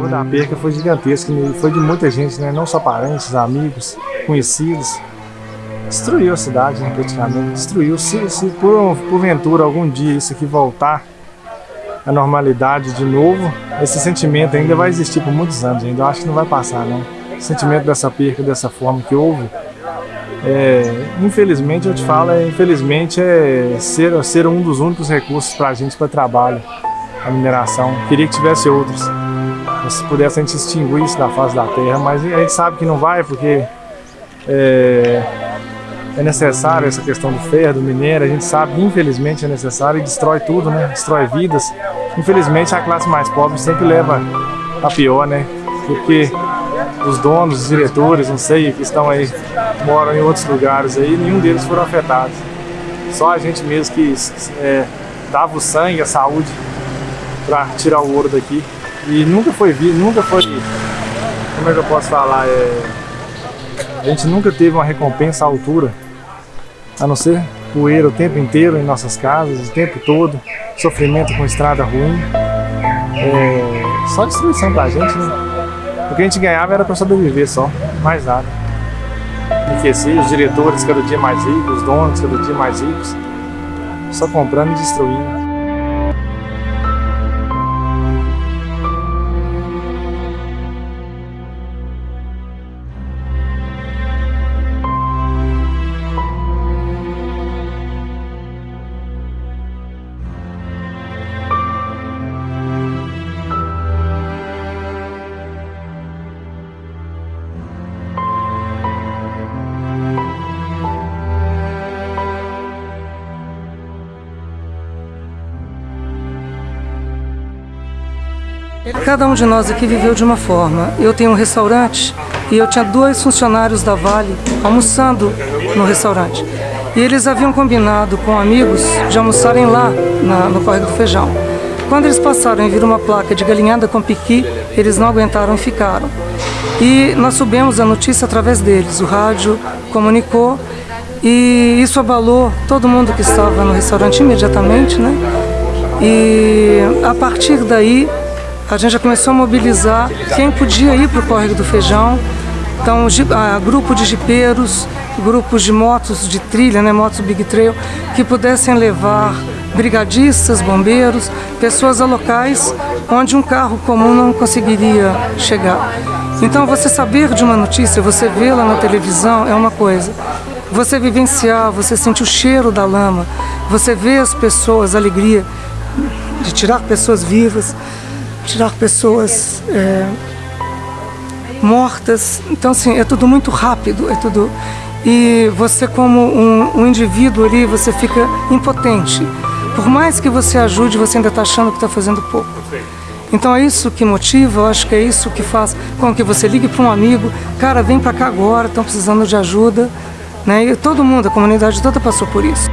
dor da perca foi gigantesca, foi de muita gente, né? não só parentes, amigos, conhecidos. Destruiu a cidade, né, praticamente. Destruiu. Se, se por, porventura algum dia isso aqui voltar à normalidade de novo, esse sentimento ainda vai existir por muitos anos ainda. Eu acho que não vai passar, não. O sentimento dessa perca, dessa forma que houve, é, infelizmente, eu te falo, é, infelizmente é ser, ser um dos únicos recursos para a gente para trabalho, a mineração. Queria que tivesse outros. Se pudesse a gente extinguir isso da face da terra, mas a gente sabe que não vai porque é, é necessário essa questão do ferro, do minério, a gente sabe que infelizmente é necessário e destrói tudo, né? Destrói vidas. Infelizmente a classe mais pobre sempre leva a pior, né? Porque os donos, os diretores, não sei, que estão aí, moram em outros lugares aí, nenhum deles foram afetados. Só a gente mesmo que é, dava o sangue, a saúde para tirar o ouro daqui. E nunca foi visto, nunca foi, como é que eu posso falar, é, a gente nunca teve uma recompensa à altura, a não ser poeira o tempo inteiro em nossas casas, o tempo todo, sofrimento com estrada ruim, é, só destruição pra gente, né? O que a gente ganhava era para sobreviver só, mais nada. Enriquecer os diretores cada dia mais ricos, os donos cada dia mais ricos, só comprando e destruindo. Cada um de nós aqui viveu de uma forma. Eu tenho um restaurante e eu tinha dois funcionários da Vale almoçando no restaurante. E eles haviam combinado com amigos de almoçarem lá na, no Córrego do Feijão. Quando eles passaram e viram uma placa de galinhada com piqui, eles não aguentaram e ficaram. E nós subimos a notícia através deles. O rádio comunicou e isso abalou todo mundo que estava no restaurante imediatamente, né? E a partir daí a gente já começou a mobilizar quem podia ir para o Córrego do Feijão. Então, grupo de jipeiros, grupos de motos de trilha, né, motos Big Trail, que pudessem levar brigadistas, bombeiros, pessoas a locais onde um carro comum não conseguiria chegar. Então, você saber de uma notícia, você vê-la na televisão é uma coisa. Você vivenciar, você sentir o cheiro da lama, você vê as pessoas, a alegria de tirar pessoas vivas, tirar pessoas é, mortas. Então, assim, é tudo muito rápido, é tudo... E você, como um, um indivíduo ali, você fica impotente. Por mais que você ajude, você ainda está achando que está fazendo pouco. Então é isso que motiva, eu acho que é isso que faz com que você ligue para um amigo, cara, vem para cá agora, estão precisando de ajuda. Né? E todo mundo, a comunidade toda passou por isso.